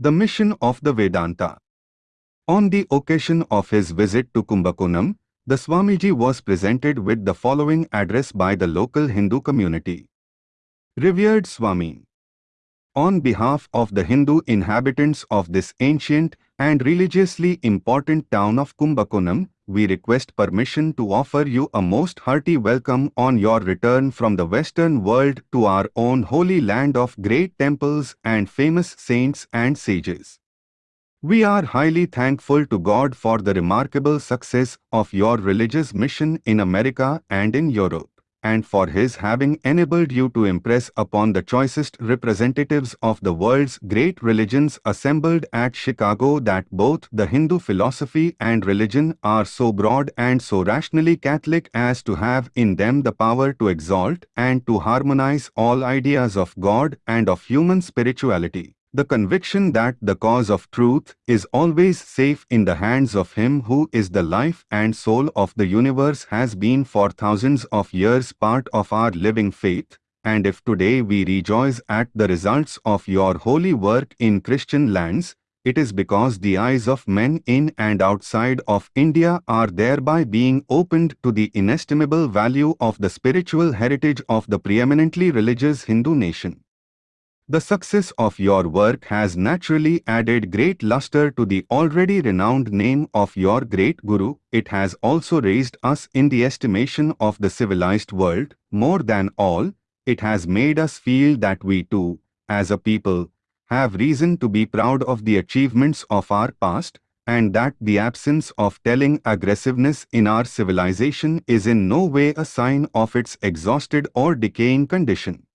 The mission of the Vedanta. On the occasion of his visit to Kumbakonam, the Swamiji was presented with the following address by the local Hindu community. Revered Swami, on behalf of the Hindu inhabitants of this ancient and religiously important town of Kumbakonam, we request permission to offer you a most hearty welcome on your return from the western world to our own holy land of great temples and famous saints and sages. We are highly thankful to God for the remarkable success of your religious mission in America and in Europe and for his having enabled you to impress upon the choicest representatives of the world's great religions assembled at Chicago that both the Hindu philosophy and religion are so broad and so rationally Catholic as to have in them the power to exalt and to harmonize all ideas of God and of human spirituality. The conviction that the cause of truth is always safe in the hands of Him who is the life and soul of the universe has been for thousands of years part of our living faith, and if today we rejoice at the results of your holy work in Christian lands, it is because the eyes of men in and outside of India are thereby being opened to the inestimable value of the spiritual heritage of the preeminently religious Hindu nation. The success of your work has naturally added great luster to the already renowned name of your great Guru. It has also raised us in the estimation of the civilized world. More than all, it has made us feel that we too, as a people, have reason to be proud of the achievements of our past, and that the absence of telling aggressiveness in our civilization is in no way a sign of its exhausted or decaying condition.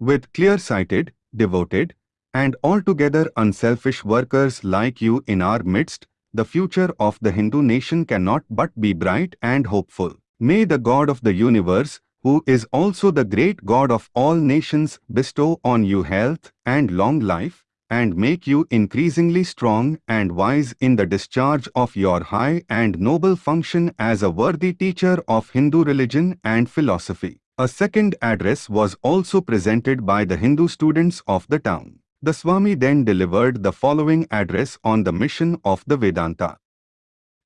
With clear-sighted, devoted, and altogether unselfish workers like you in our midst, the future of the Hindu nation cannot but be bright and hopeful. May the God of the universe, who is also the great God of all nations, bestow on you health and long life, and make you increasingly strong and wise in the discharge of your high and noble function as a worthy teacher of Hindu religion and philosophy. A second address was also presented by the Hindu students of the town. The Swami then delivered the following address on the mission of the Vedanta.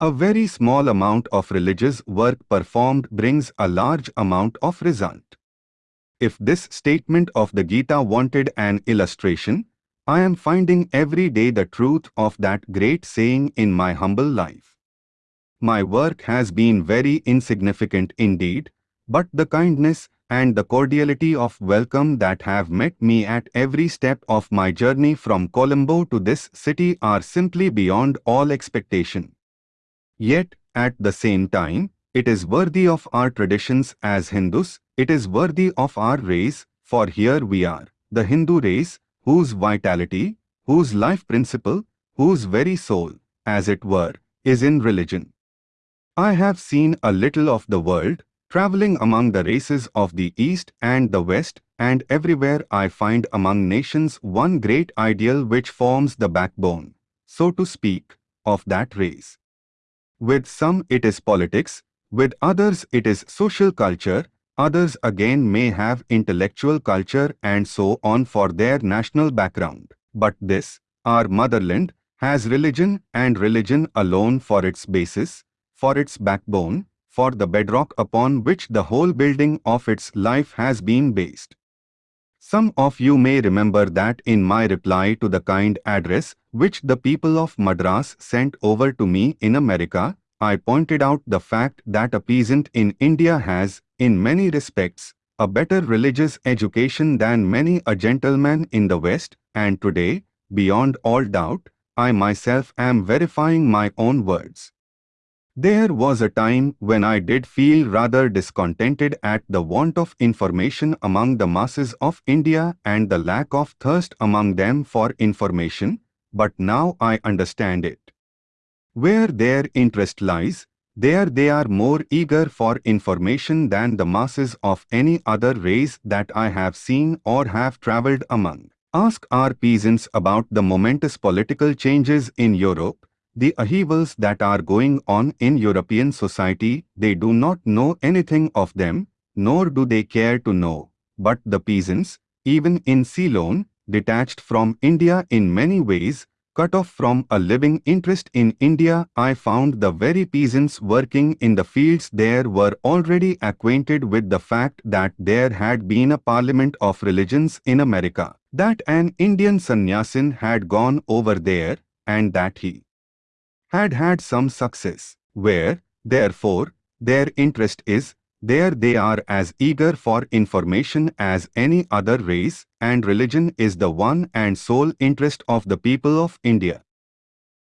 A very small amount of religious work performed brings a large amount of result. If this statement of the Gita wanted an illustration, I am finding every day the truth of that great saying in my humble life. My work has been very insignificant indeed, but the kindness and the cordiality of welcome that have met me at every step of my journey from Colombo to this city are simply beyond all expectation. Yet, at the same time, it is worthy of our traditions as Hindus, it is worthy of our race, for here we are, the Hindu race, whose vitality, whose life principle, whose very soul, as it were, is in religion. I have seen a little of the world, traveling among the races of the East and the West, and everywhere I find among nations one great ideal which forms the backbone, so to speak, of that race. With some it is politics, with others it is social culture, others again may have intellectual culture and so on for their national background. But this, our motherland, has religion and religion alone for its basis, for its backbone, for the bedrock upon which the whole building of its life has been based. Some of you may remember that in my reply to the kind address which the people of Madras sent over to me in America, I pointed out the fact that a peasant in India has, in many respects, a better religious education than many a gentleman in the West, and today, beyond all doubt, I myself am verifying my own words. There was a time when I did feel rather discontented at the want of information among the masses of India and the lack of thirst among them for information, but now I understand it. Where their interest lies, there they are more eager for information than the masses of any other race that I have seen or have travelled among. Ask our peasants about the momentous political changes in Europe, the upheavals that are going on in European society, they do not know anything of them, nor do they care to know. But the peasants, even in Ceylon, detached from India in many ways, cut off from a living interest in India, I found the very peasants working in the fields there were already acquainted with the fact that there had been a parliament of religions in America, that an Indian sannyasin had gone over there, and that he had had some success, where, therefore, their interest is, there they are as eager for information as any other race, and religion is the one and sole interest of the people of India.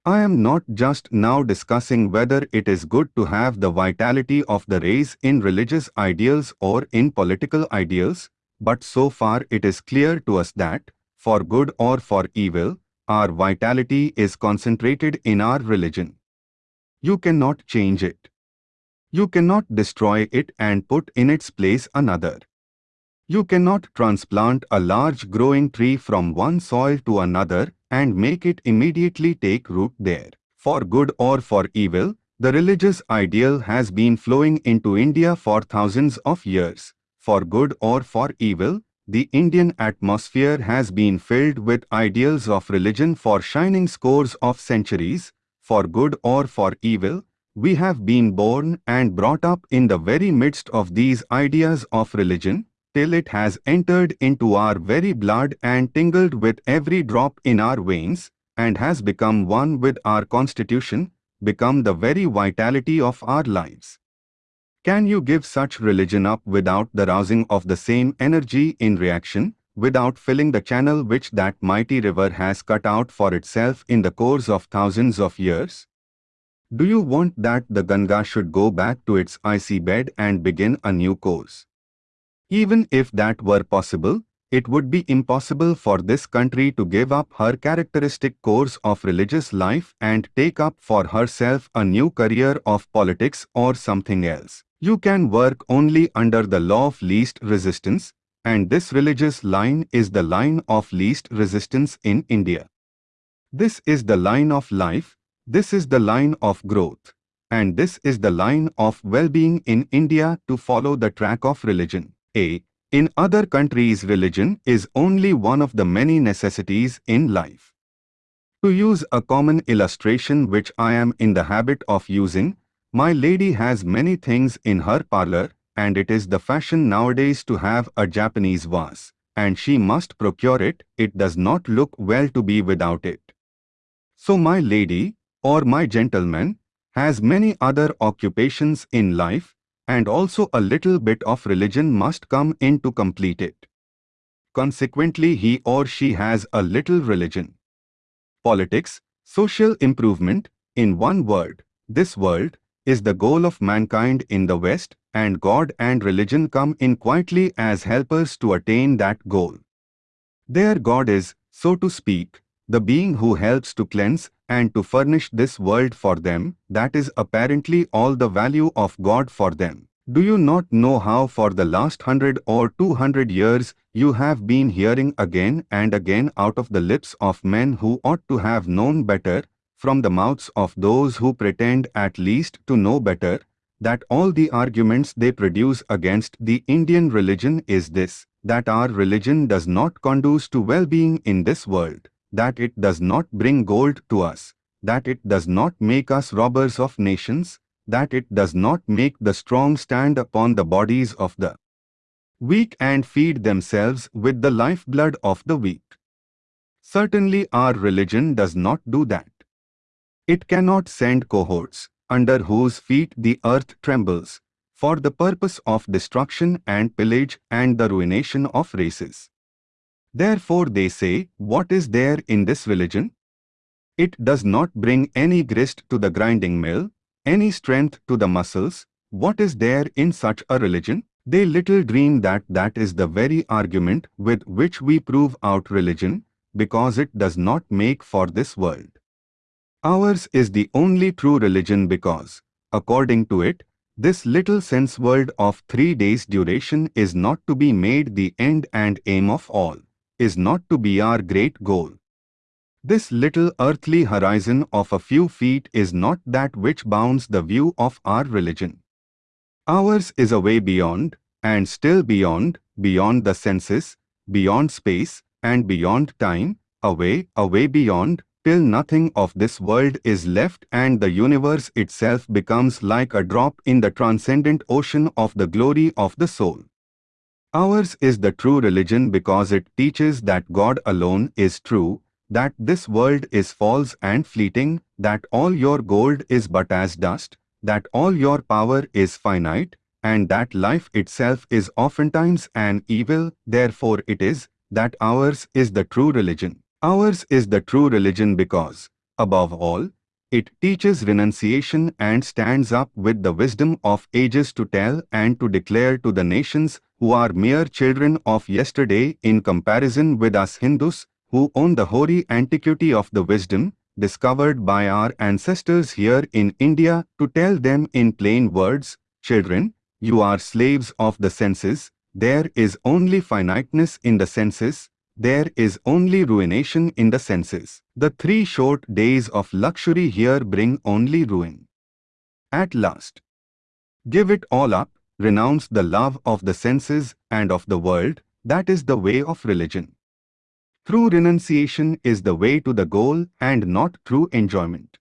I am not just now discussing whether it is good to have the vitality of the race in religious ideals or in political ideals, but so far it is clear to us that, for good or for evil, our vitality is concentrated in our religion. You cannot change it. You cannot destroy it and put in its place another. You cannot transplant a large growing tree from one soil to another and make it immediately take root there. For good or for evil, the religious ideal has been flowing into India for thousands of years. For good or for evil, the Indian atmosphere has been filled with ideals of religion for shining scores of centuries. For good or for evil, we have been born and brought up in the very midst of these ideas of religion, till it has entered into our very blood and tingled with every drop in our veins, and has become one with our constitution, become the very vitality of our lives. Can you give such religion up without the rousing of the same energy in reaction, without filling the channel which that mighty river has cut out for itself in the course of thousands of years? Do you want that the Ganga should go back to its icy bed and begin a new course? Even if that were possible, it would be impossible for this country to give up her characteristic course of religious life and take up for herself a new career of politics or something else. You can work only under the law of least resistance, and this religious line is the line of least resistance in India. This is the line of life, this is the line of growth. And this is the line of well-being in India to follow the track of religion. A. In other countries religion is only one of the many necessities in life. To use a common illustration which I am in the habit of using, my lady has many things in her parlor, and it is the fashion nowadays to have a Japanese vase, and she must procure it, it does not look well to be without it. So my lady, or my gentleman, has many other occupations in life, and also a little bit of religion must come in to complete it. Consequently he or she has a little religion. Politics, social improvement, in one word, this world, is the goal of mankind in the West, and God and religion come in quietly as helpers to attain that goal. Their God is, so to speak, the being who helps to cleanse and to furnish this world for them, that is apparently all the value of God for them. Do you not know how for the last hundred or two hundred years you have been hearing again and again out of the lips of men who ought to have known better, from the mouths of those who pretend at least to know better, that all the arguments they produce against the Indian religion is this, that our religion does not conduce to well-being in this world that it does not bring gold to us, that it does not make us robbers of nations, that it does not make the strong stand upon the bodies of the weak and feed themselves with the lifeblood of the weak. Certainly our religion does not do that. It cannot send cohorts, under whose feet the earth trembles, for the purpose of destruction and pillage and the ruination of races. Therefore they say, what is there in this religion? It does not bring any grist to the grinding mill, any strength to the muscles. What is there in such a religion? They little dream that that is the very argument with which we prove out religion, because it does not make for this world. Ours is the only true religion because, according to it, this little sense world of three days duration is not to be made the end and aim of all is not to be our great goal. This little earthly horizon of a few feet is not that which bounds the view of our religion. Ours is a way beyond, and still beyond, beyond the senses, beyond space, and beyond time, away, away beyond, till nothing of this world is left and the universe itself becomes like a drop in the transcendent ocean of the glory of the soul. Ours is the true religion because it teaches that God alone is true, that this world is false and fleeting, that all your gold is but as dust, that all your power is finite, and that life itself is oftentimes an evil, therefore it is, that ours is the true religion. Ours is the true religion because, above all, it teaches renunciation and stands up with the wisdom of ages to tell and to declare to the nations who are mere children of yesterday in comparison with us Hindus who own the hoary antiquity of the wisdom discovered by our ancestors here in India to tell them in plain words, children, you are slaves of the senses, there is only finiteness in the senses, there is only ruination in the senses. The three short days of luxury here bring only ruin. At last, give it all up, renounce the love of the senses and of the world, that is the way of religion. Through renunciation is the way to the goal and not through enjoyment.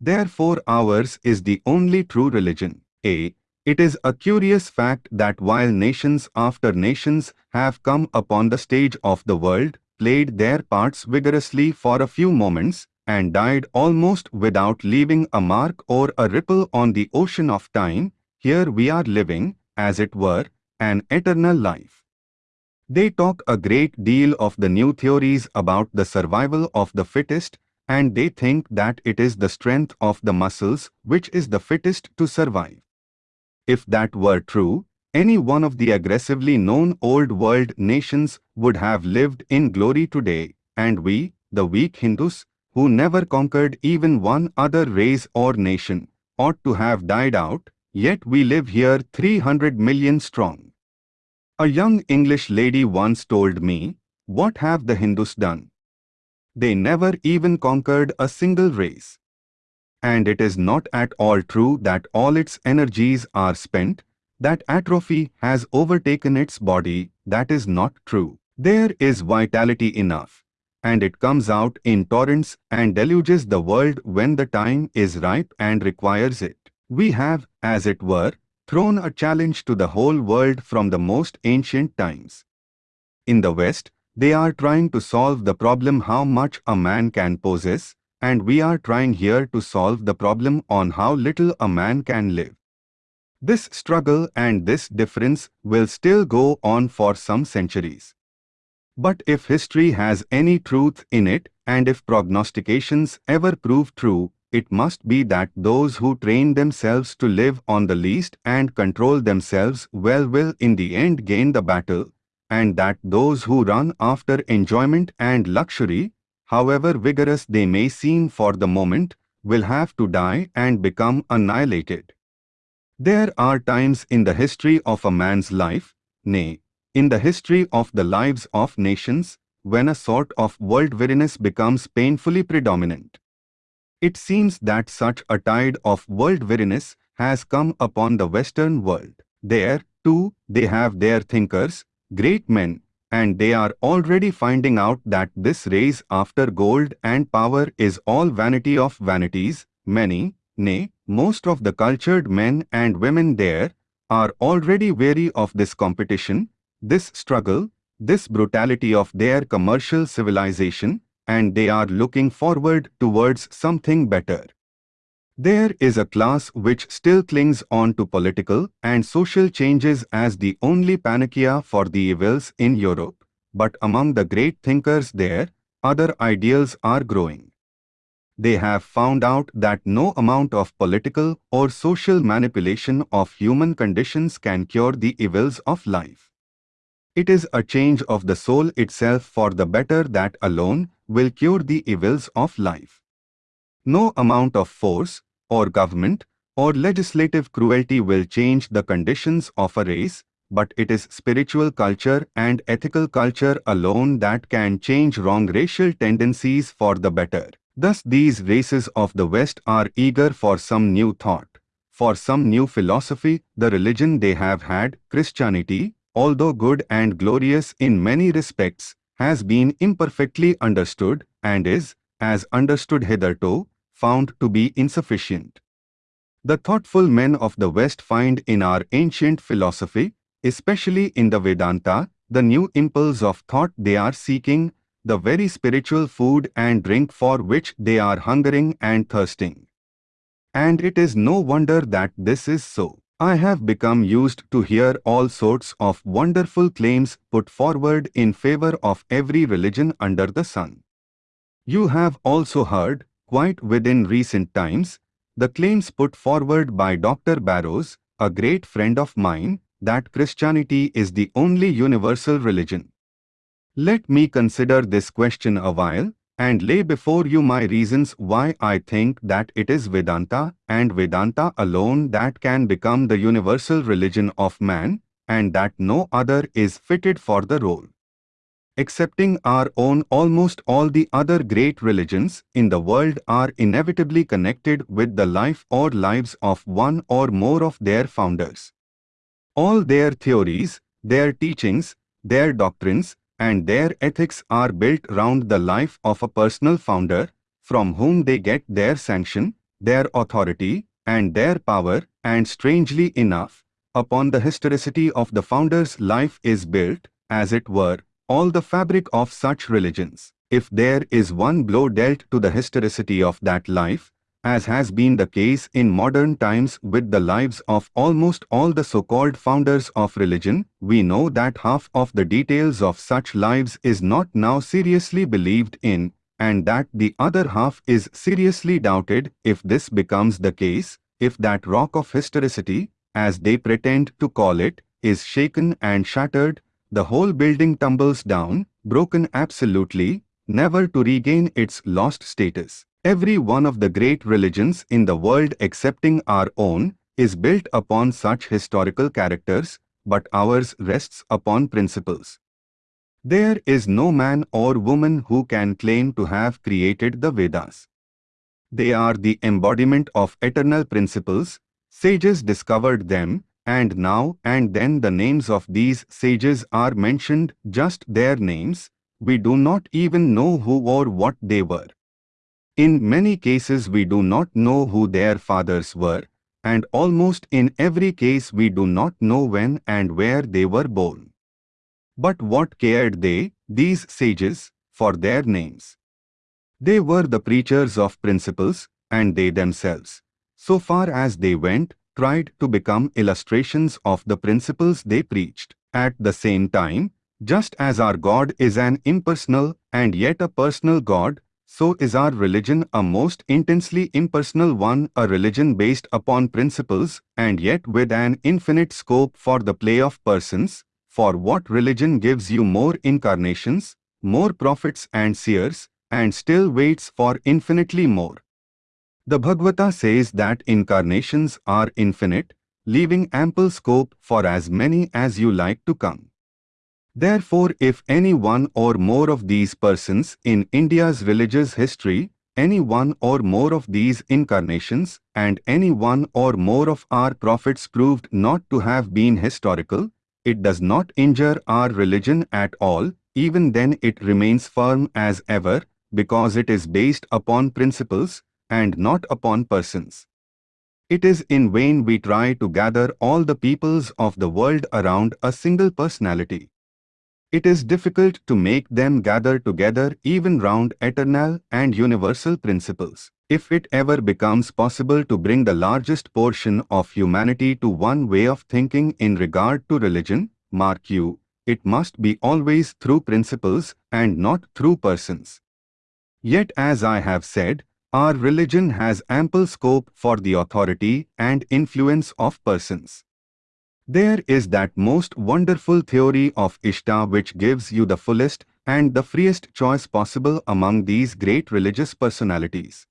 Therefore ours is the only true religion. A. It is a curious fact that while nations after nations have come upon the stage of the world, played their parts vigorously for a few moments, and died almost without leaving a mark or a ripple on the ocean of time, here we are living, as it were, an eternal life. They talk a great deal of the new theories about the survival of the fittest, and they think that it is the strength of the muscles which is the fittest to survive. If that were true, any one of the aggressively known old world nations would have lived in glory today, and we, the weak Hindus, who never conquered even one other race or nation, ought to have died out, yet we live here 300 million strong. A young English lady once told me, what have the Hindus done? They never even conquered a single race and it is not at all true that all its energies are spent, that atrophy has overtaken its body, that is not true. There is vitality enough, and it comes out in torrents and deluges the world when the time is ripe and requires it. We have, as it were, thrown a challenge to the whole world from the most ancient times. In the West, they are trying to solve the problem how much a man can possess, and we are trying here to solve the problem on how little a man can live. This struggle and this difference will still go on for some centuries. But if history has any truth in it, and if prognostications ever prove true, it must be that those who train themselves to live on the least and control themselves well will in the end gain the battle, and that those who run after enjoyment and luxury however vigorous they may seem for the moment, will have to die and become annihilated. There are times in the history of a man's life, nay, in the history of the lives of nations, when a sort of world weariness becomes painfully predominant. It seems that such a tide of world weariness has come upon the Western world. There, too, they have their thinkers, great men, and they are already finding out that this race after gold and power is all vanity of vanities. Many, nay, most of the cultured men and women there are already weary of this competition, this struggle, this brutality of their commercial civilization, and they are looking forward towards something better. There is a class which still clings on to political and social changes as the only panacea for the evils in Europe, but among the great thinkers there, other ideals are growing. They have found out that no amount of political or social manipulation of human conditions can cure the evils of life. It is a change of the soul itself for the better that alone will cure the evils of life. No amount of force, or government or legislative cruelty will change the conditions of a race, but it is spiritual culture and ethical culture alone that can change wrong racial tendencies for the better. Thus these races of the West are eager for some new thought, for some new philosophy, the religion they have had, Christianity, although good and glorious in many respects, has been imperfectly understood and is, as understood hitherto, found to be insufficient. The thoughtful men of the West find in our ancient philosophy, especially in the Vedanta, the new impulse of thought they are seeking, the very spiritual food and drink for which they are hungering and thirsting. And it is no wonder that this is so. I have become used to hear all sorts of wonderful claims put forward in favor of every religion under the sun. You have also heard, quite within recent times, the claims put forward by Dr. Barrows, a great friend of mine, that Christianity is the only universal religion. Let me consider this question a while and lay before you my reasons why I think that it is Vedanta and Vedanta alone that can become the universal religion of man and that no other is fitted for the role. Excepting our own almost all the other great religions in the world are inevitably connected with the life or lives of one or more of their founders. All their theories, their teachings, their doctrines, and their ethics are built round the life of a personal founder, from whom they get their sanction, their authority, and their power, and strangely enough, upon the historicity of the founder's life is built, as it were, all the fabric of such religions. If there is one blow dealt to the historicity of that life, as has been the case in modern times with the lives of almost all the so-called founders of religion, we know that half of the details of such lives is not now seriously believed in, and that the other half is seriously doubted if this becomes the case, if that rock of historicity, as they pretend to call it, is shaken and shattered, the whole building tumbles down, broken absolutely, never to regain its lost status. Every one of the great religions in the world excepting our own is built upon such historical characters, but ours rests upon principles. There is no man or woman who can claim to have created the Vedas. They are the embodiment of eternal principles, sages discovered them, and now and then the names of these sages are mentioned, just their names, we do not even know who or what they were. In many cases we do not know who their fathers were, and almost in every case we do not know when and where they were born. But what cared they, these sages, for their names? They were the preachers of principles, and they themselves, so far as they went, tried to become illustrations of the principles they preached. At the same time, just as our God is an impersonal and yet a personal God, so is our religion a most intensely impersonal one, a religion based upon principles and yet with an infinite scope for the play of persons. For what religion gives you more incarnations, more prophets and seers, and still waits for infinitely more? The Bhagavata says that incarnations are infinite, leaving ample scope for as many as you like to come. Therefore, if any one or more of these persons in India's villages history, any one or more of these incarnations, and any one or more of our prophets proved not to have been historical, it does not injure our religion at all, even then it remains firm as ever, because it is based upon principles, and not upon persons. It is in vain we try to gather all the peoples of the world around a single personality. It is difficult to make them gather together even round eternal and universal principles. If it ever becomes possible to bring the largest portion of humanity to one way of thinking in regard to religion, mark you, it must be always through principles and not through persons. Yet as I have said, our religion has ample scope for the authority and influence of persons. There is that most wonderful theory of Ishta which gives you the fullest and the freest choice possible among these great religious personalities.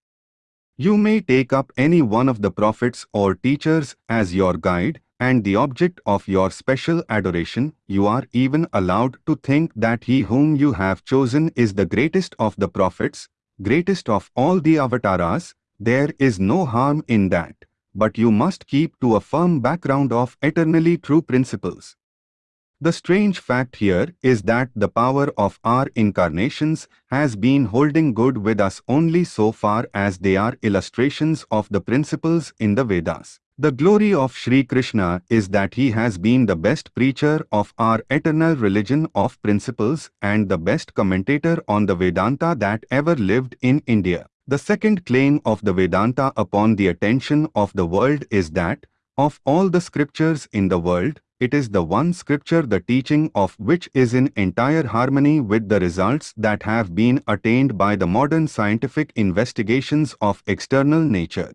You may take up any one of the prophets or teachers as your guide and the object of your special adoration, you are even allowed to think that he whom you have chosen is the greatest of the prophets, greatest of all the avatars, there is no harm in that but you must keep to a firm background of eternally true principles. The strange fact here is that the power of our incarnations has been holding good with us only so far as they are illustrations of the principles in the Vedas. The glory of Sri Krishna is that he has been the best preacher of our eternal religion of principles and the best commentator on the Vedanta that ever lived in India. The second claim of the Vedanta upon the attention of the world is that, of all the scriptures in the world, it is the one scripture the teaching of which is in entire harmony with the results that have been attained by the modern scientific investigations of external nature.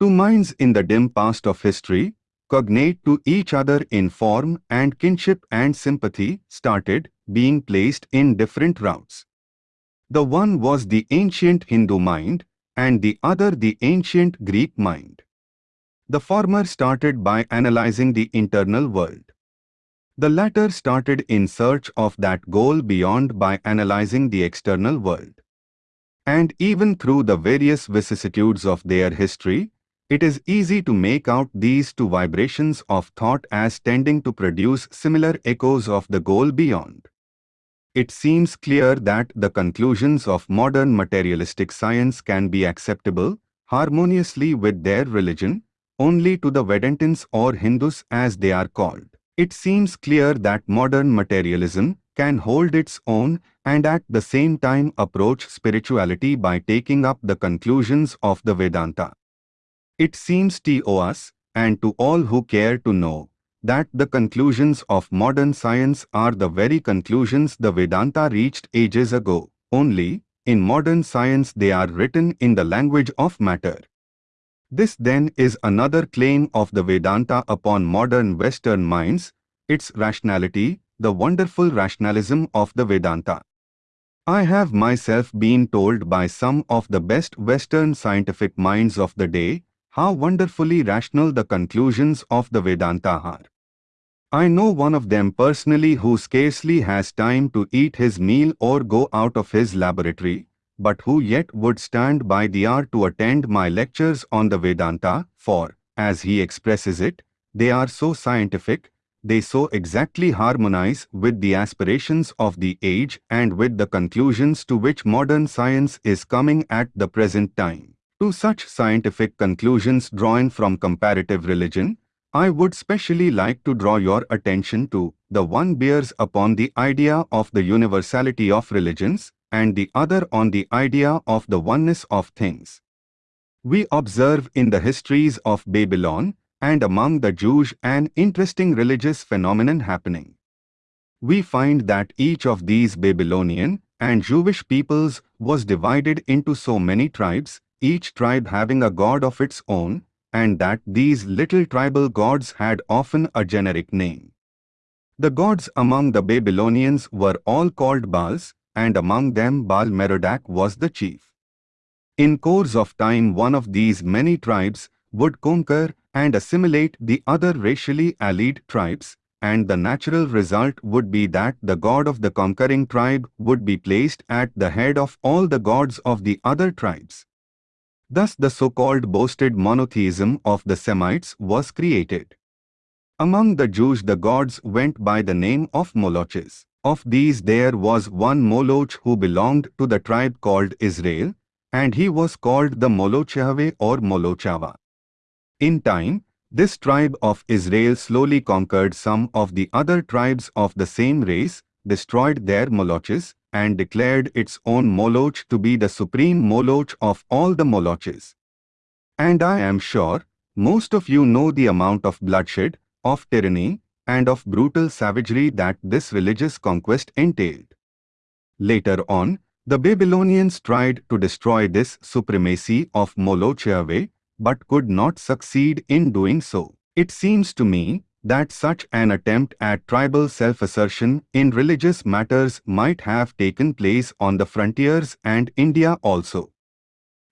Two minds in the dim past of history, cognate to each other in form and kinship and sympathy, started being placed in different routes. The one was the ancient Hindu mind, and the other the ancient Greek mind. The former started by analyzing the internal world. The latter started in search of that goal beyond by analyzing the external world. And even through the various vicissitudes of their history, it is easy to make out these two vibrations of thought as tending to produce similar echoes of the goal beyond. It seems clear that the conclusions of modern materialistic science can be acceptable harmoniously with their religion, only to the Vedantins or Hindus as they are called. It seems clear that modern materialism can hold its own and at the same time approach spirituality by taking up the conclusions of the Vedanta. It seems to us, and to all who care to know, that the conclusions of modern science are the very conclusions the Vedanta reached ages ago, only, in modern science they are written in the language of matter. This then is another claim of the Vedanta upon modern Western minds, its rationality, the wonderful rationalism of the Vedanta. I have myself been told by some of the best Western scientific minds of the day how wonderfully rational the conclusions of the Vedanta are. I know one of them personally who scarcely has time to eat his meal or go out of his laboratory, but who yet would stand by the hour to attend my lectures on the Vedanta, for, as he expresses it, they are so scientific, they so exactly harmonize with the aspirations of the age and with the conclusions to which modern science is coming at the present time. To such scientific conclusions drawn from comparative religion, I would specially like to draw your attention to the one bears upon the idea of the universality of religions, and the other on the idea of the oneness of things. We observe in the histories of Babylon and among the Jews an interesting religious phenomenon happening. We find that each of these Babylonian and Jewish peoples was divided into so many tribes, each tribe having a god of its own, and that these little tribal gods had often a generic name. The gods among the Babylonians were all called Baals, and among them Baal Merodach was the chief. In course of time one of these many tribes would conquer and assimilate the other racially allied tribes, and the natural result would be that the god of the conquering tribe would be placed at the head of all the gods of the other tribes. Thus the so-called boasted monotheism of the Semites was created. Among the Jews the gods went by the name of Moloches. Of these there was one Moloch who belonged to the tribe called Israel, and he was called the Molochave or Molochava. In time, this tribe of Israel slowly conquered some of the other tribes of the same race, destroyed their Moloches, and declared its own Moloch to be the supreme Moloch of all the Moloches. And I am sure, most of you know the amount of bloodshed, of tyranny, and of brutal savagery that this religious conquest entailed. Later on, the Babylonians tried to destroy this supremacy of Moloch Yahweh, but could not succeed in doing so. It seems to me that such an attempt at tribal self-assertion in religious matters might have taken place on the frontiers and India also.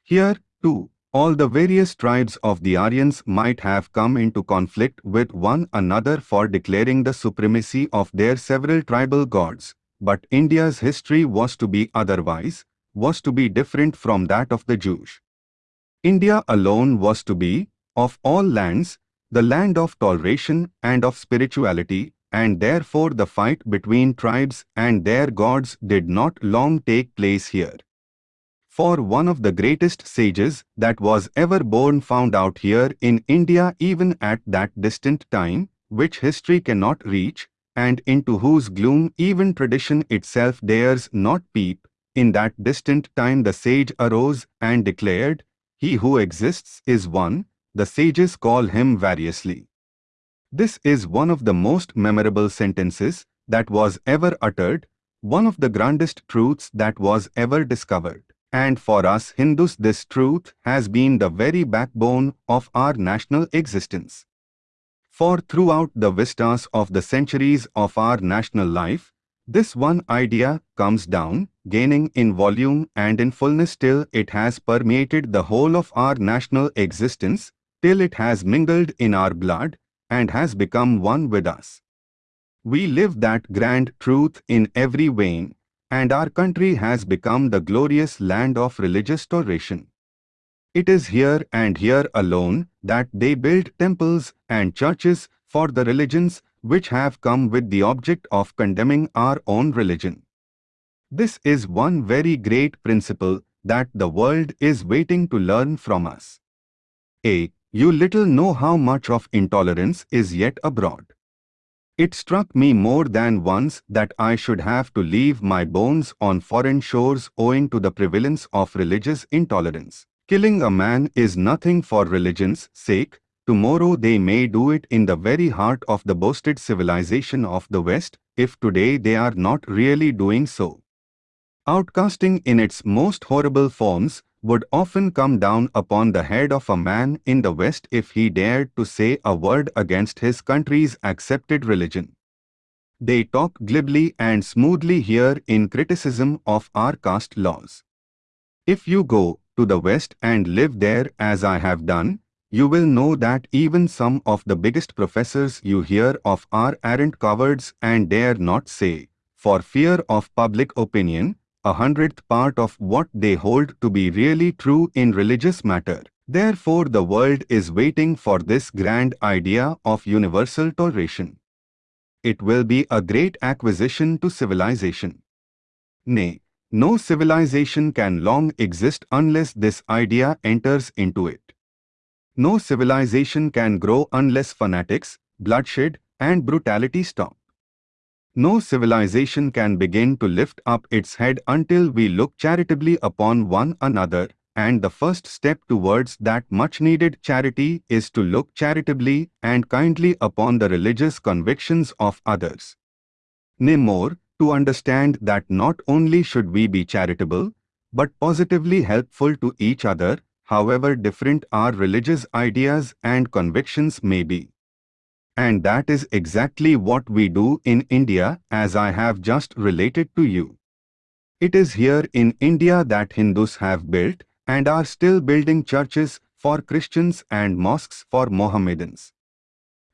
Here, too, all the various tribes of the Aryans might have come into conflict with one another for declaring the supremacy of their several tribal gods, but India's history was to be otherwise, was to be different from that of the Jews. India alone was to be, of all lands, the land of toleration and of spirituality, and therefore the fight between tribes and their gods did not long take place here. For one of the greatest sages that was ever born found out here in India even at that distant time, which history cannot reach, and into whose gloom even tradition itself dares not peep, in that distant time the sage arose and declared, He who exists is one, the sages call him variously. This is one of the most memorable sentences that was ever uttered, one of the grandest truths that was ever discovered. And for us Hindus this truth has been the very backbone of our national existence. For throughout the vistas of the centuries of our national life, this one idea comes down, gaining in volume and in fullness till it has permeated the whole of our national existence, till it has mingled in our blood and has become one with us. We live that grand truth in every vein, and our country has become the glorious land of religious toleration. It is here and here alone that they build temples and churches for the religions which have come with the object of condemning our own religion. This is one very great principle that the world is waiting to learn from us. A. You little know how much of intolerance is yet abroad. It struck me more than once that I should have to leave my bones on foreign shores owing to the prevalence of religious intolerance. Killing a man is nothing for religion's sake. Tomorrow they may do it in the very heart of the boasted civilization of the West, if today they are not really doing so. Outcasting in its most horrible forms would often come down upon the head of a man in the West if he dared to say a word against his country's accepted religion. They talk glibly and smoothly here in criticism of our caste laws. If you go to the West and live there as I have done, you will know that even some of the biggest professors you hear of are arrant cowards and dare not say, for fear of public opinion, a hundredth part of what they hold to be really true in religious matter. Therefore the world is waiting for this grand idea of universal toleration. It will be a great acquisition to civilization. Nay, no civilization can long exist unless this idea enters into it. No civilization can grow unless fanatics, bloodshed, and brutality stop. No civilization can begin to lift up its head until we look charitably upon one another, and the first step towards that much-needed charity is to look charitably and kindly upon the religious convictions of others. Nay more, to understand that not only should we be charitable, but positively helpful to each other, however different our religious ideas and convictions may be. And that is exactly what we do in India as I have just related to you. It is here in India that Hindus have built and are still building churches for Christians and mosques for Mohammedans.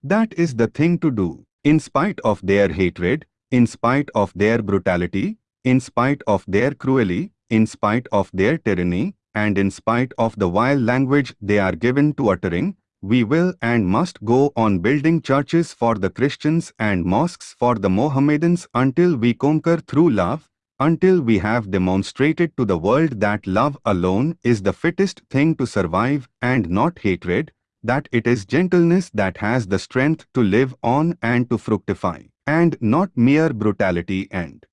That is the thing to do, in spite of their hatred, in spite of their brutality, in spite of their cruelty, in spite of their tyranny, and in spite of the vile language they are given to uttering, we will and must go on building churches for the Christians and mosques for the Mohammedans until we conquer through love, until we have demonstrated to the world that love alone is the fittest thing to survive and not hatred, that it is gentleness that has the strength to live on and to fructify, and not mere brutality and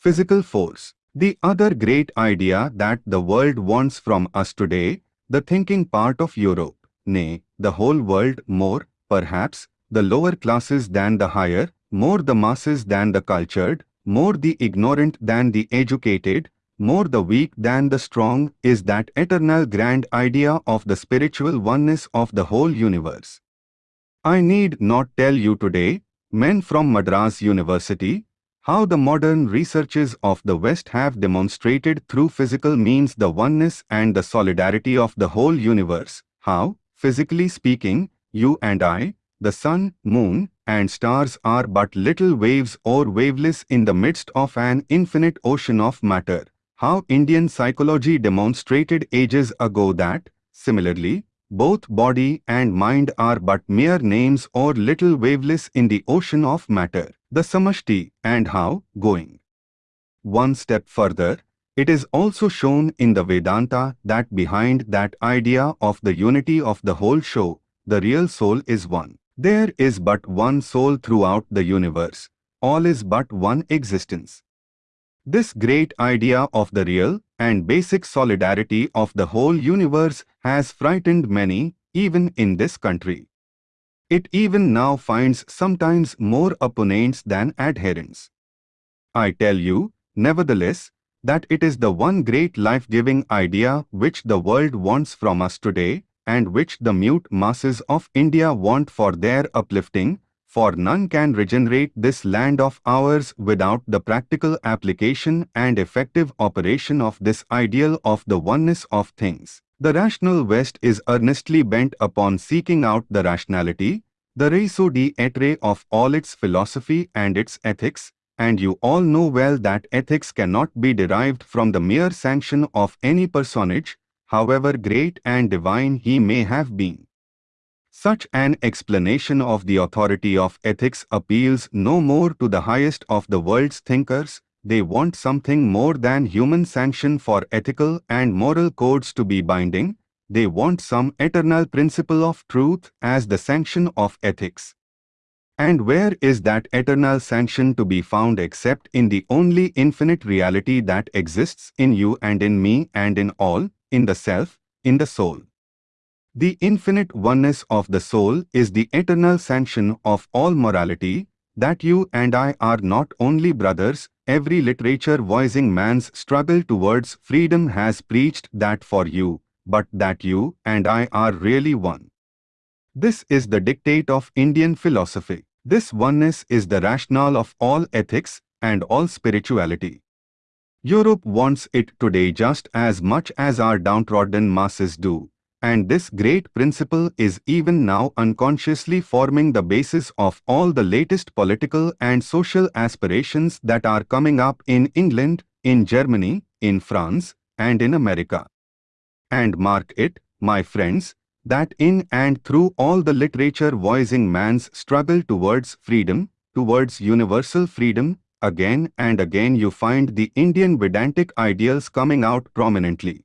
physical force. The other great idea that the world wants from us today, the thinking part of Europe, nay, the whole world more, perhaps, the lower classes than the higher, more the masses than the cultured, more the ignorant than the educated, more the weak than the strong, is that eternal grand idea of the spiritual oneness of the whole universe. I need not tell you today, men from Madras University, how the modern researches of the West have demonstrated through physical means the oneness and the solidarity of the whole universe, how, Physically speaking, you and I, the sun, moon, and stars are but little waves or waveless in the midst of an infinite ocean of matter. How Indian psychology demonstrated ages ago that, similarly, both body and mind are but mere names or little waveless in the ocean of matter, the samashti, and how, going one step further, it is also shown in the Vedanta that behind that idea of the unity of the whole show, the real soul is one. There is but one soul throughout the universe. All is but one existence. This great idea of the real and basic solidarity of the whole universe has frightened many, even in this country. It even now finds sometimes more opponents than adherents. I tell you, nevertheless, that it is the one great life-giving idea which the world wants from us today and which the mute masses of India want for their uplifting, for none can regenerate this land of ours without the practical application and effective operation of this ideal of the oneness of things. The rational West is earnestly bent upon seeking out the rationality, the raison d'etre of all its philosophy and its ethics, and you all know well that ethics cannot be derived from the mere sanction of any personage, however great and divine he may have been. Such an explanation of the authority of ethics appeals no more to the highest of the world's thinkers, they want something more than human sanction for ethical and moral codes to be binding, they want some eternal principle of truth as the sanction of ethics. And where is that eternal sanction to be found except in the only infinite reality that exists in you and in me and in all, in the self, in the soul? The infinite oneness of the soul is the eternal sanction of all morality, that you and I are not only brothers, every literature voicing man's struggle towards freedom has preached that for you, but that you and I are really one. This is the dictate of Indian philosophy. This oneness is the rationale of all ethics and all spirituality. Europe wants it today just as much as our downtrodden masses do, and this great principle is even now unconsciously forming the basis of all the latest political and social aspirations that are coming up in England, in Germany, in France, and in America. And mark it, my friends, that in and through all the literature voicing man's struggle towards freedom, towards universal freedom, again and again you find the Indian Vedantic ideals coming out prominently.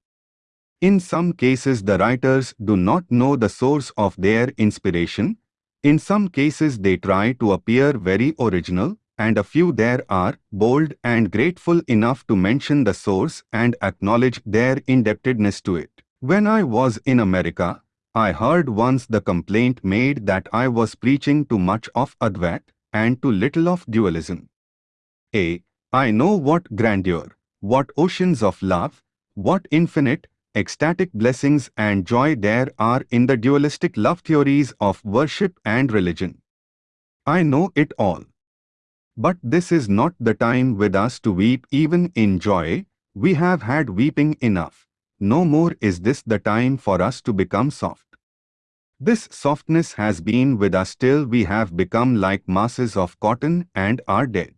In some cases the writers do not know the source of their inspiration. In some cases they try to appear very original, and a few there are bold and grateful enough to mention the source and acknowledge their indebtedness to it. When I was in America, I heard once the complaint made that I was preaching too much of Advait and too little of dualism. A. I know what grandeur, what oceans of love, what infinite, ecstatic blessings and joy there are in the dualistic love theories of worship and religion. I know it all. But this is not the time with us to weep even in joy, we have had weeping enough. No more is this the time for us to become soft. This softness has been with us till we have become like masses of cotton and are dead.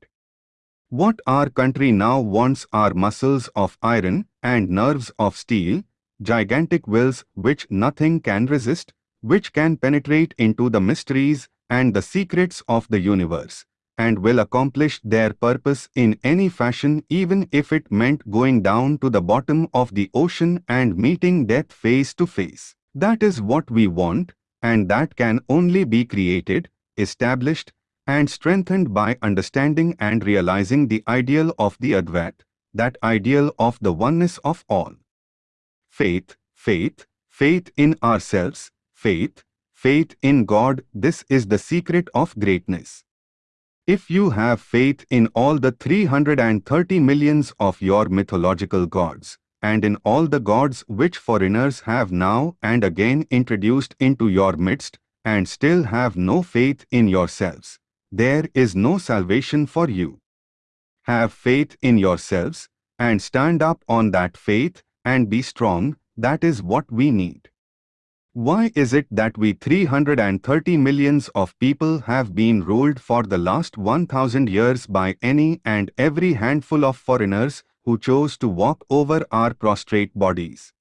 What our country now wants are muscles of iron and nerves of steel, gigantic wills which nothing can resist, which can penetrate into the mysteries and the secrets of the universe, and will accomplish their purpose in any fashion even if it meant going down to the bottom of the ocean and meeting death face to face. That is what we want, and that can only be created, established, and strengthened by understanding and realizing the ideal of the Advait, that ideal of the oneness of all faith, faith, faith in ourselves, faith, faith in God, this is the secret of greatness. If you have faith in all the 330 millions of your mythological gods, and in all the gods which foreigners have now and again introduced into your midst, and still have no faith in yourselves, there is no salvation for you. Have faith in yourselves, and stand up on that faith, and be strong, that is what we need. Why is it that we 330 millions of people have been ruled for the last 1000 years by any and every handful of foreigners who chose to walk over our prostrate bodies?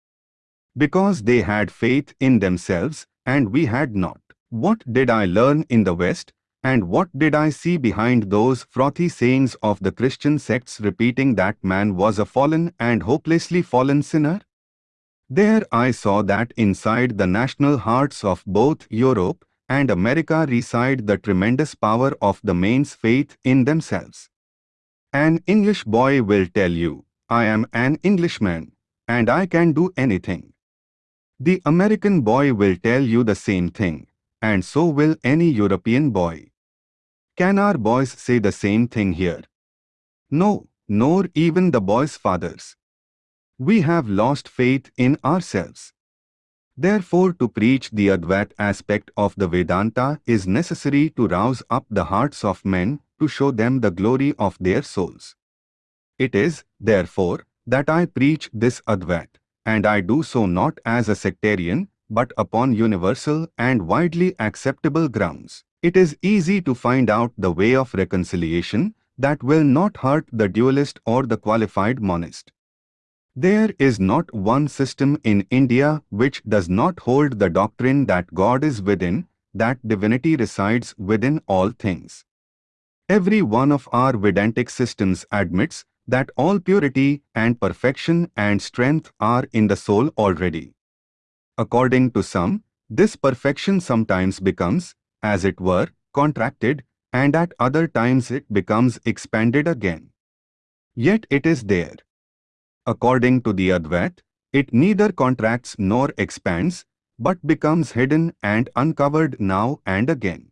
Because they had faith in themselves, and we had not. What did I learn in the West? And what did I see behind those frothy sayings of the Christian sects repeating that man was a fallen and hopelessly fallen sinner? There I saw that inside the national hearts of both Europe and America reside the tremendous power of the man's faith in themselves. An English boy will tell you, I am an Englishman, and I can do anything. The American boy will tell you the same thing, and so will any European boy. Can our boys say the same thing here? No, nor even the boys' fathers. We have lost faith in ourselves. Therefore to preach the Advait aspect of the Vedanta is necessary to rouse up the hearts of men to show them the glory of their souls. It is, therefore, that I preach this Advait, and I do so not as a sectarian, but upon universal and widely acceptable grounds. It is easy to find out the way of reconciliation that will not hurt the dualist or the qualified monist. There is not one system in India which does not hold the doctrine that God is within, that divinity resides within all things. Every one of our Vedantic systems admits that all purity and perfection and strength are in the soul already. According to some, this perfection sometimes becomes, as it were, contracted, and at other times it becomes expanded again. Yet it is there. According to the Advait, it neither contracts nor expands, but becomes hidden and uncovered now and again.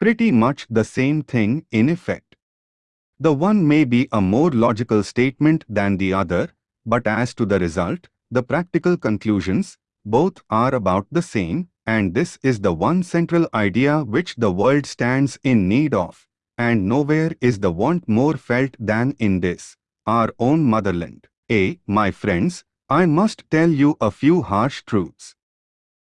Pretty much the same thing in effect. The one may be a more logical statement than the other, but as to the result, the practical conclusions, both are about the same, and this is the one central idea which the world stands in need of, and nowhere is the want more felt than in this, our own motherland. A. My friends, I must tell you a few harsh truths.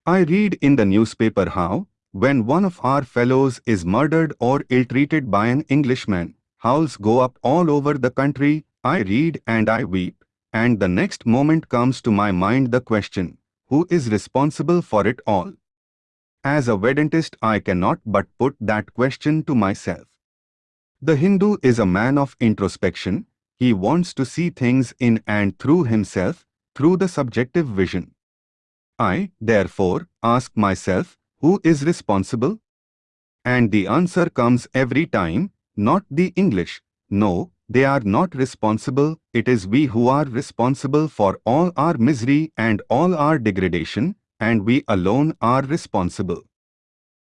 I read in the newspaper how, when one of our fellows is murdered or ill-treated by an Englishman, howls go up all over the country, I read and I weep, and the next moment comes to my mind the question, who is responsible for it all? As a Vedantist I cannot but put that question to myself. The Hindu is a man of introspection, he wants to see things in and through himself, through the subjective vision. I, therefore, ask myself, who is responsible? And the answer comes every time, not the English. No, they are not responsible, it is we who are responsible for all our misery and all our degradation, and we alone are responsible.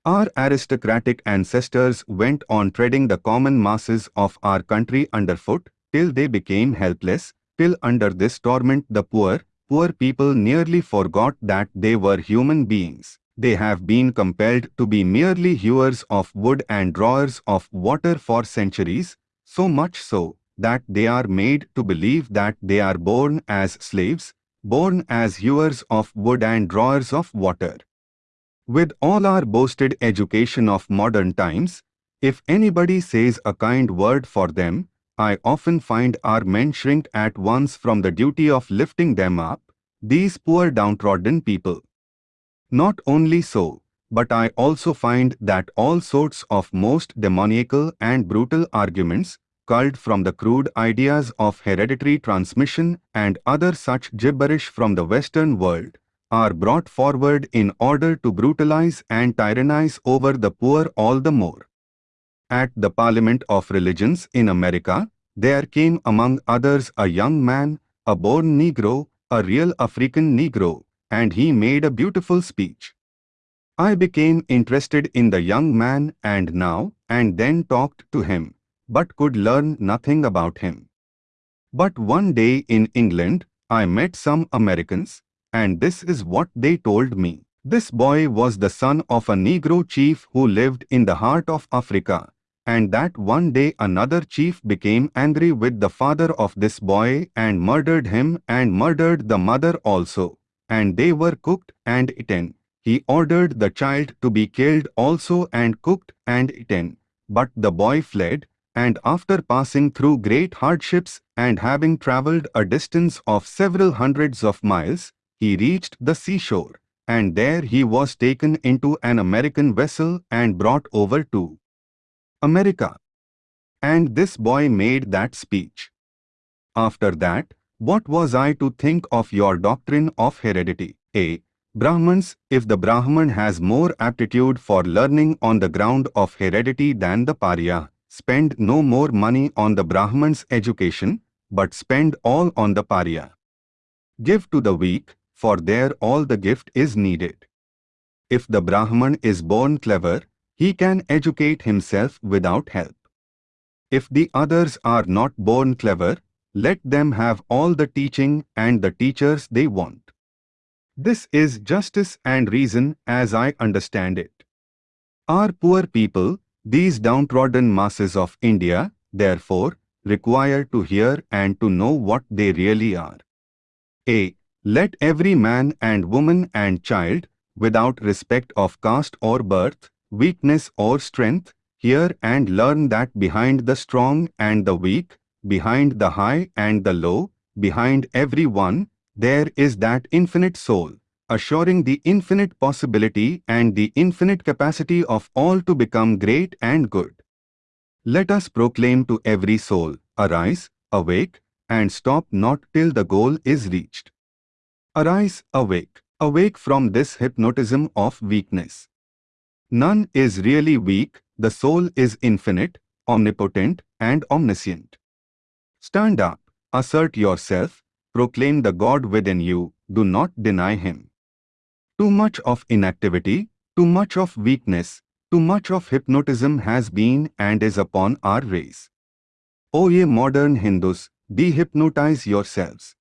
Our aristocratic ancestors went on treading the common masses of our country underfoot, till they became helpless, till under this torment the poor, poor people nearly forgot that they were human beings. They have been compelled to be merely hewers of wood and drawers of water for centuries, so much so that they are made to believe that they are born as slaves, born as hewers of wood and drawers of water. With all our boasted education of modern times, if anybody says a kind word for them, I often find our men shrink at once from the duty of lifting them up, these poor downtrodden people. Not only so, but I also find that all sorts of most demoniacal and brutal arguments, culled from the crude ideas of hereditary transmission and other such gibberish from the Western world, are brought forward in order to brutalize and tyrannize over the poor all the more. At the Parliament of Religions in America, there came among others a young man, a born Negro, a real African Negro, and he made a beautiful speech. I became interested in the young man and now and then talked to him, but could learn nothing about him. But one day in England, I met some Americans, and this is what they told me. This boy was the son of a Negro chief who lived in the heart of Africa, and that one day another chief became angry with the father of this boy and murdered him and murdered the mother also. And they were cooked and eaten. He ordered the child to be killed also and cooked and eaten. But the boy fled, and after passing through great hardships and having travelled a distance of several hundreds of miles, he reached the seashore, and there he was taken into an American vessel and brought over to America. And this boy made that speech. After that, what was I to think of your doctrine of heredity? A. Brahmans, if the Brahman has more aptitude for learning on the ground of heredity than the Pariah, spend no more money on the Brahman's education, but spend all on the Pariah. Give to the weak, for there all the gift is needed. If the Brahman is born clever, he can educate himself without help. If the others are not born clever, let them have all the teaching and the teachers they want. This is justice and reason as I understand it. Our poor people, these downtrodden masses of India, therefore, require to hear and to know what they really are. A. Let every man and woman and child, without respect of caste or birth, weakness or strength, hear and learn that behind the strong and the weak, behind the high and the low, behind every one, there is that infinite soul, assuring the infinite possibility and the infinite capacity of all to become great and good. Let us proclaim to every soul, arise, awake, and stop not till the goal is reached. Arise, awake, awake from this hypnotism of weakness. None is really weak, the soul is infinite, omnipotent, and omniscient. Stand up, assert yourself, proclaim the God within you, do not deny Him. Too much of inactivity, too much of weakness, too much of hypnotism has been and is upon our race. O ye modern Hindus, dehypnotize yourselves.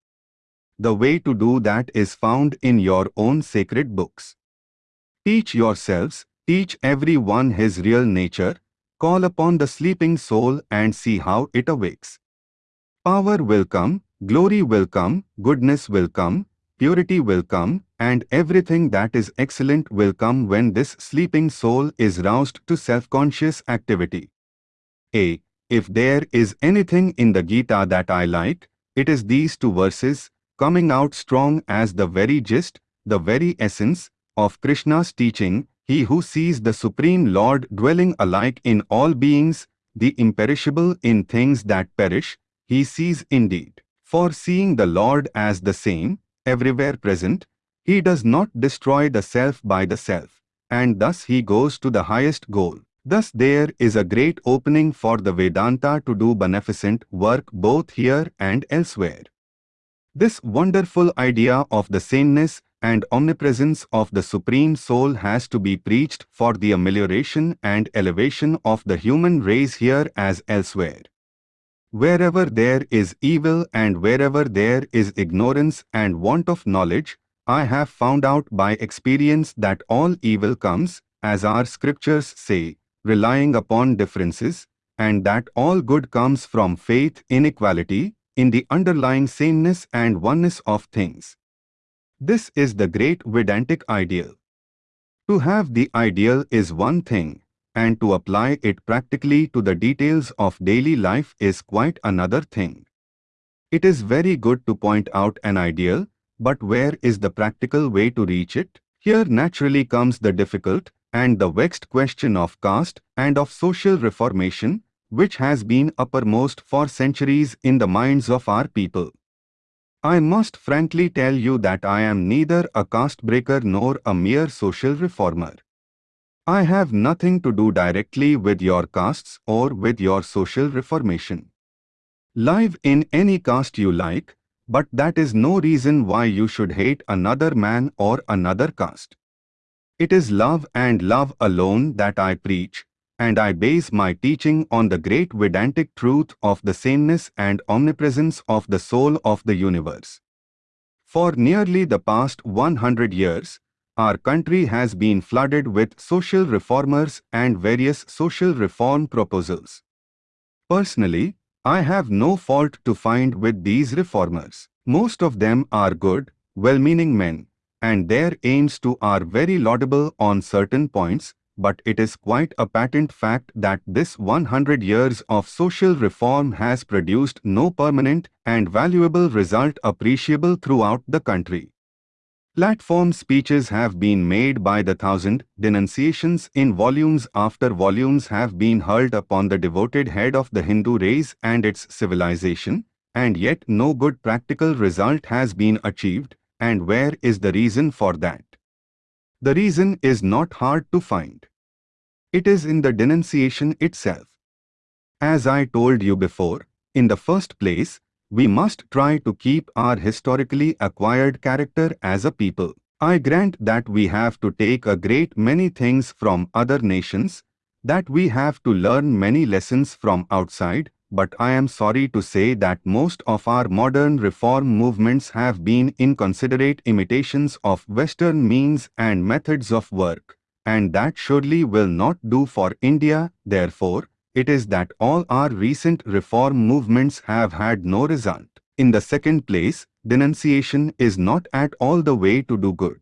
The way to do that is found in your own sacred books. Teach yourselves, teach every one his real nature, call upon the sleeping soul and see how it awakes. Power will come, glory will come, goodness will come, purity will come, and everything that is excellent will come when this sleeping soul is roused to self-conscious activity. A. If there is anything in the Gita that I like, it is these two verses, coming out strong as the very gist, the very essence, of Krishna's teaching, he who sees the Supreme Lord dwelling alike in all beings, the imperishable in things that perish, he sees indeed. For seeing the Lord as the same, everywhere present, he does not destroy the self by the self, and thus he goes to the highest goal. Thus there is a great opening for the Vedanta to do beneficent work both here and elsewhere. This wonderful idea of the sameness and omnipresence of the Supreme Soul has to be preached for the amelioration and elevation of the human race here as elsewhere. Wherever there is evil and wherever there is ignorance and want of knowledge, I have found out by experience that all evil comes, as our scriptures say, relying upon differences, and that all good comes from faith in equality, in the underlying sameness and oneness of things. This is the great Vedantic ideal. To have the ideal is one thing, and to apply it practically to the details of daily life is quite another thing. It is very good to point out an ideal, but where is the practical way to reach it? Here naturally comes the difficult and the vexed question of caste and of social reformation, which has been uppermost for centuries in the minds of our people. I must frankly tell you that I am neither a caste breaker nor a mere social reformer. I have nothing to do directly with your castes or with your social reformation. Live in any caste you like, but that is no reason why you should hate another man or another caste. It is love and love alone that I preach, and I base my teaching on the great Vedantic truth of the sameness and omnipresence of the soul of the universe. For nearly the past 100 years, our country has been flooded with social reformers and various social reform proposals. Personally, I have no fault to find with these reformers. Most of them are good, well-meaning men, and their aims too are very laudable on certain points, but it is quite a patent fact that this 100 years of social reform has produced no permanent and valuable result appreciable throughout the country. Platform speeches have been made by the thousand, denunciations in volumes after volumes have been hurled upon the devoted head of the Hindu race and its civilization, and yet no good practical result has been achieved, and where is the reason for that? The reason is not hard to find. It is in the denunciation itself. As I told you before, in the first place, we must try to keep our historically acquired character as a people. I grant that we have to take a great many things from other nations, that we have to learn many lessons from outside, but I am sorry to say that most of our modern reform movements have been inconsiderate imitations of Western means and methods of work, and that surely will not do for India, therefore, it is that all our recent reform movements have had no result. In the second place, denunciation is not at all the way to do good.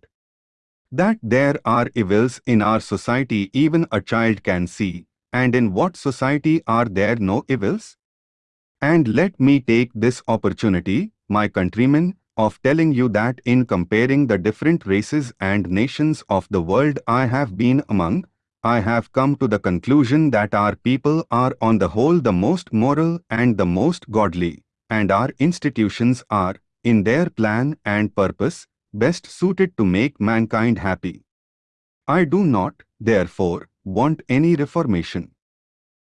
That there are evils in our society even a child can see, and in what society are there no evils? And let me take this opportunity, my countrymen, of telling you that in comparing the different races and nations of the world I have been among, I have come to the conclusion that our people are on the whole the most moral and the most godly, and our institutions are, in their plan and purpose, best suited to make mankind happy. I do not, therefore, want any reformation.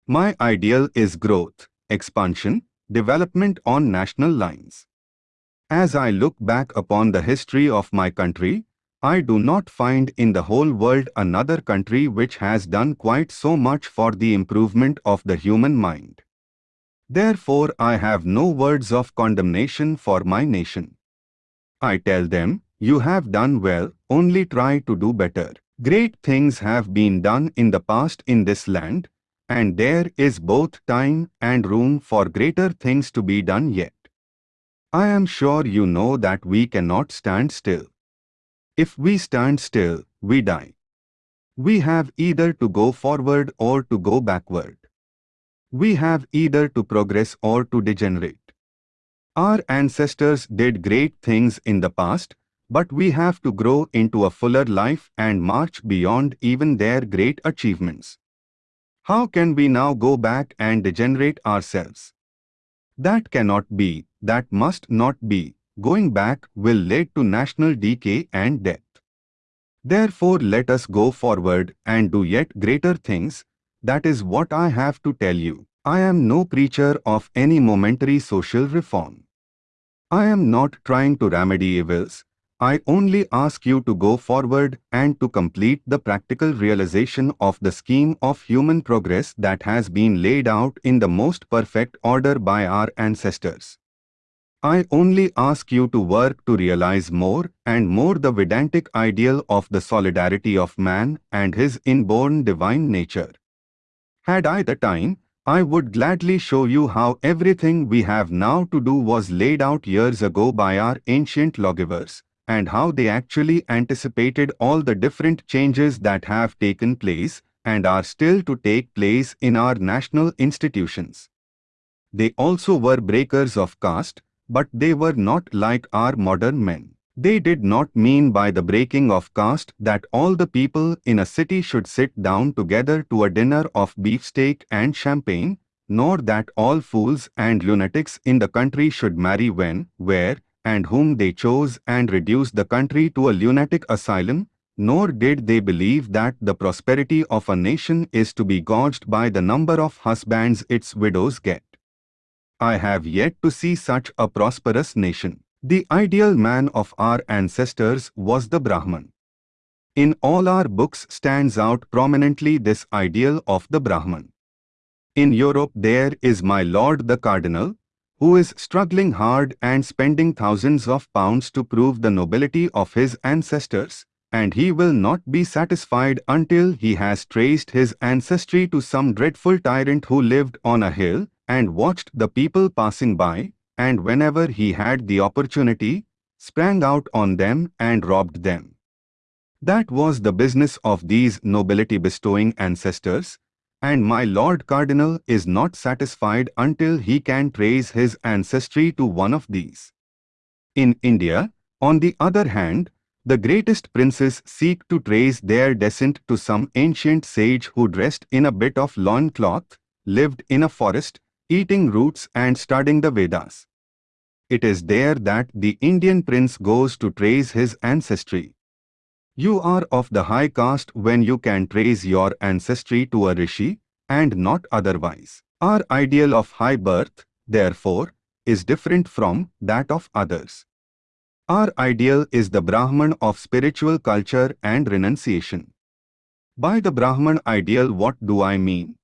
My ideal is growth, expansion, development on national lines. As I look back upon the history of my country, I do not find in the whole world another country which has done quite so much for the improvement of the human mind. Therefore I have no words of condemnation for my nation. I tell them, you have done well, only try to do better. Great things have been done in the past in this land, and there is both time and room for greater things to be done yet. I am sure you know that we cannot stand still. If we stand still, we die. We have either to go forward or to go backward. We have either to progress or to degenerate. Our ancestors did great things in the past, but we have to grow into a fuller life and march beyond even their great achievements. How can we now go back and degenerate ourselves? That cannot be, that must not be, going back will lead to national decay and death. Therefore let us go forward and do yet greater things, that is what I have to tell you. I am no preacher of any momentary social reform. I am not trying to remedy evils, I only ask you to go forward and to complete the practical realization of the scheme of human progress that has been laid out in the most perfect order by our ancestors. I only ask you to work to realize more and more the Vedantic ideal of the solidarity of man and his inborn divine nature. Had I the time, I would gladly show you how everything we have now to do was laid out years ago by our ancient lawgivers, and how they actually anticipated all the different changes that have taken place and are still to take place in our national institutions. They also were breakers of caste, but they were not like our modern men. They did not mean by the breaking of caste that all the people in a city should sit down together to a dinner of beefsteak and champagne, nor that all fools and lunatics in the country should marry when, where, and whom they chose and reduce the country to a lunatic asylum, nor did they believe that the prosperity of a nation is to be gauged by the number of husbands its widows get. I have yet to see such a prosperous nation. The ideal man of our ancestors was the Brahman. In all our books stands out prominently this ideal of the Brahman. In Europe there is my lord the cardinal, who is struggling hard and spending thousands of pounds to prove the nobility of his ancestors, and he will not be satisfied until he has traced his ancestry to some dreadful tyrant who lived on a hill, and watched the people passing by, and whenever he had the opportunity, sprang out on them and robbed them. That was the business of these nobility-bestowing ancestors, and my Lord Cardinal is not satisfied until he can trace his ancestry to one of these. In India, on the other hand, The greatest princes seek to trace their descent to some ancient sage who dressed in a bit of loincloth, lived in a forest, eating roots and studying the Vedas. It is there that the Indian prince goes to trace his ancestry. You are of the high caste when you can trace your ancestry to a rishi, and not otherwise. Our ideal of high birth, therefore, is different from that of others. Our ideal is the Brahman of spiritual culture and renunciation. By the Brahman ideal what do I mean?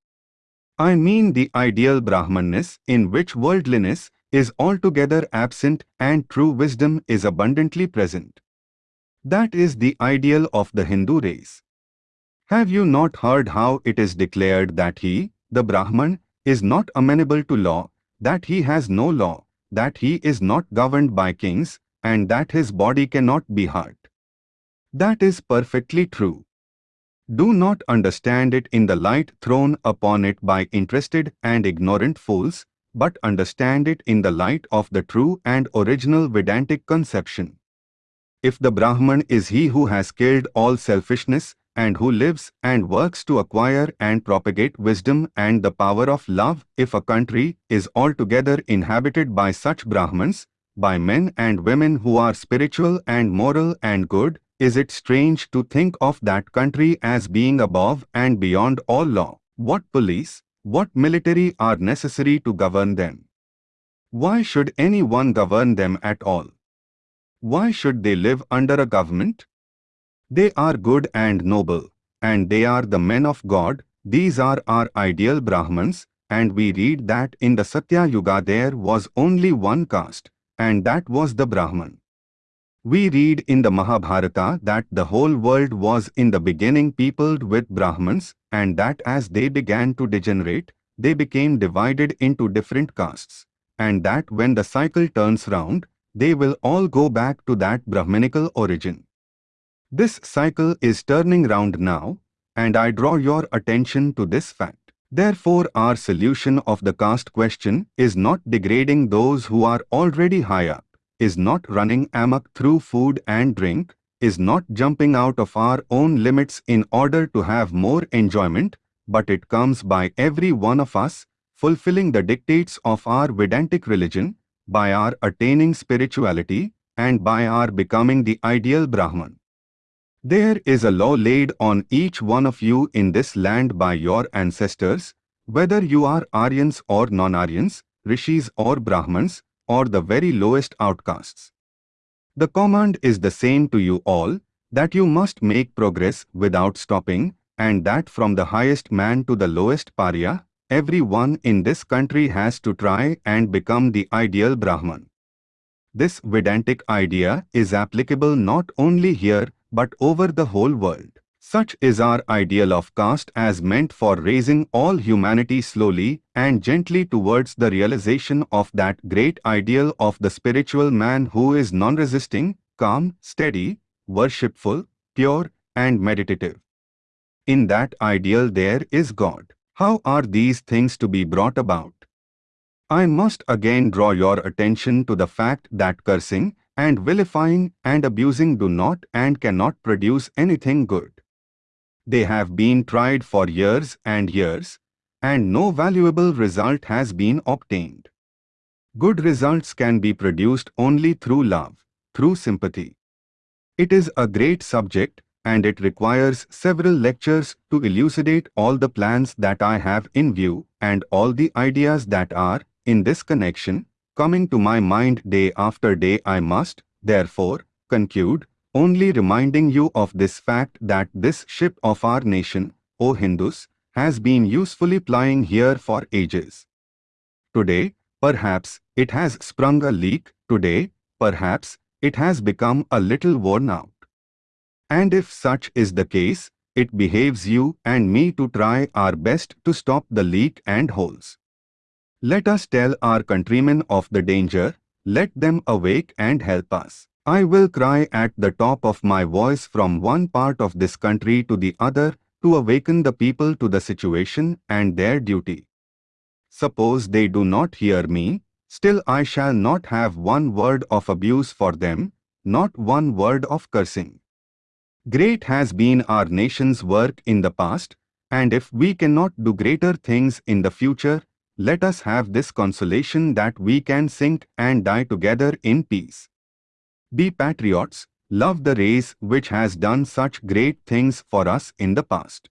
I mean the ideal Brahmanness in which worldliness is altogether absent and true wisdom is abundantly present. That is the ideal of the Hindu race. Have you not heard how it is declared that he, the Brahman, is not amenable to law, that he has no law, that he is not governed by kings, and that his body cannot be hurt. That is perfectly true. Do not understand it in the light thrown upon it by interested and ignorant fools, but understand it in the light of the true and original Vedantic conception. If the Brahman is he who has killed all selfishness and who lives and works to acquire and propagate wisdom and the power of love, if a country is altogether inhabited by such Brahmans, by men and women who are spiritual and moral and good, is it strange to think of that country as being above and beyond all law? What police, what military are necessary to govern them? Why should anyone govern them at all? Why should they live under a government? They are good and noble, and they are the men of God, these are our ideal Brahmans, and we read that in the Satya Yuga there was only one caste, and that was the Brahman. We read in the Mahabharata that the whole world was in the beginning peopled with Brahmans and that as they began to degenerate, they became divided into different castes, and that when the cycle turns round, they will all go back to that Brahminical origin. This cycle is turning round now, and I draw your attention to this fact. Therefore our solution of the caste question is not degrading those who are already high up, is not running amok through food and drink, is not jumping out of our own limits in order to have more enjoyment, but it comes by every one of us fulfilling the dictates of our Vedantic religion, by our attaining spirituality, and by our becoming the ideal Brahman. There is a law laid on each one of you in this land by your ancestors, whether you are Aryans or non-Aryans, Rishis or Brahmans, or the very lowest outcasts. The command is the same to you all, that you must make progress without stopping, and that from the highest man to the lowest pariah, everyone in this country has to try and become the ideal Brahman. This Vedantic idea is applicable not only here but over the whole world. Such is our ideal of caste as meant for raising all humanity slowly and gently towards the realization of that great ideal of the spiritual man who is non-resisting, calm, steady, worshipful, pure and meditative. In that ideal there is God. How are these things to be brought about? I must again draw your attention to the fact that cursing, and vilifying and abusing do not and cannot produce anything good. They have been tried for years and years, and no valuable result has been obtained. Good results can be produced only through love, through sympathy. It is a great subject, and it requires several lectures to elucidate all the plans that I have in view and all the ideas that are, in this connection, coming to my mind day after day I must, therefore, conclude, only reminding you of this fact that this ship of our nation, O Hindus, has been usefully plying here for ages. Today, perhaps, it has sprung a leak, today, perhaps, it has become a little worn out. And if such is the case, it behaves you and me to try our best to stop the leak and holes. Let us tell our countrymen of the danger, let them awake and help us. I will cry at the top of my voice from one part of this country to the other to awaken the people to the situation and their duty. Suppose they do not hear me, still I shall not have one word of abuse for them, not one word of cursing. Great has been our nation's work in the past, and if we cannot do greater things in the future, let us have this consolation that we can sink and die together in peace. Be patriots, love the race which has done such great things for us in the past.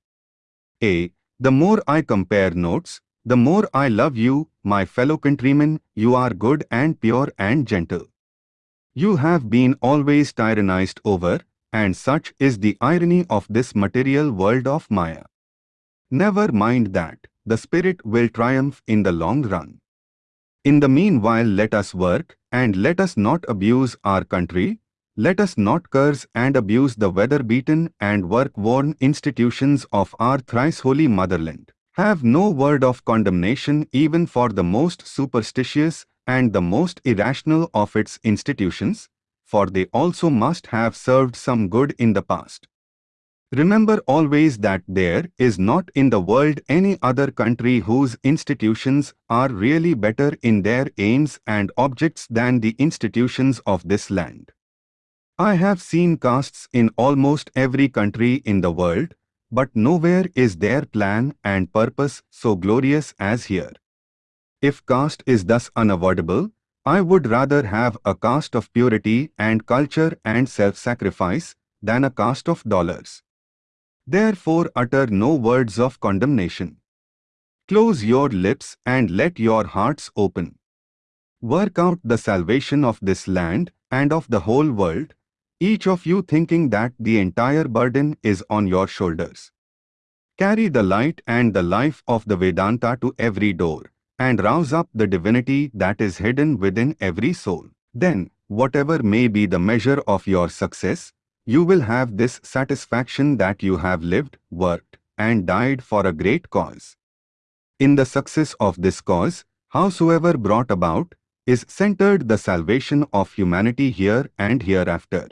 A. The more I compare notes, the more I love you, my fellow countrymen, you are good and pure and gentle. You have been always tyrannized over, and such is the irony of this material world of Maya. Never mind that, the spirit will triumph in the long run. In the meanwhile let us work, and let us not abuse our country, let us not curse and abuse the weather-beaten and work-worn institutions of our thrice-holy motherland. Have no word of condemnation even for the most superstitious and the most irrational of its institutions, for they also must have served some good in the past. Remember always that there is not in the world any other country whose institutions are really better in their aims and objects than the institutions of this land. I have seen castes in almost every country in the world, but nowhere is their plan and purpose so glorious as here. If caste is thus unavoidable, I would rather have a caste of purity and culture and self-sacrifice than a caste of dollars. Therefore utter no words of condemnation. Close your lips and let your hearts open. Work out the salvation of this land and of the whole world, each of you thinking that the entire burden is on your shoulders. Carry the light and the life of the Vedanta to every door, and rouse up the divinity that is hidden within every soul. Then, whatever may be the measure of your success, you will have this satisfaction that you have lived, worked, and died for a great cause. In the success of this cause, howsoever brought about, is centered the salvation of humanity here and hereafter.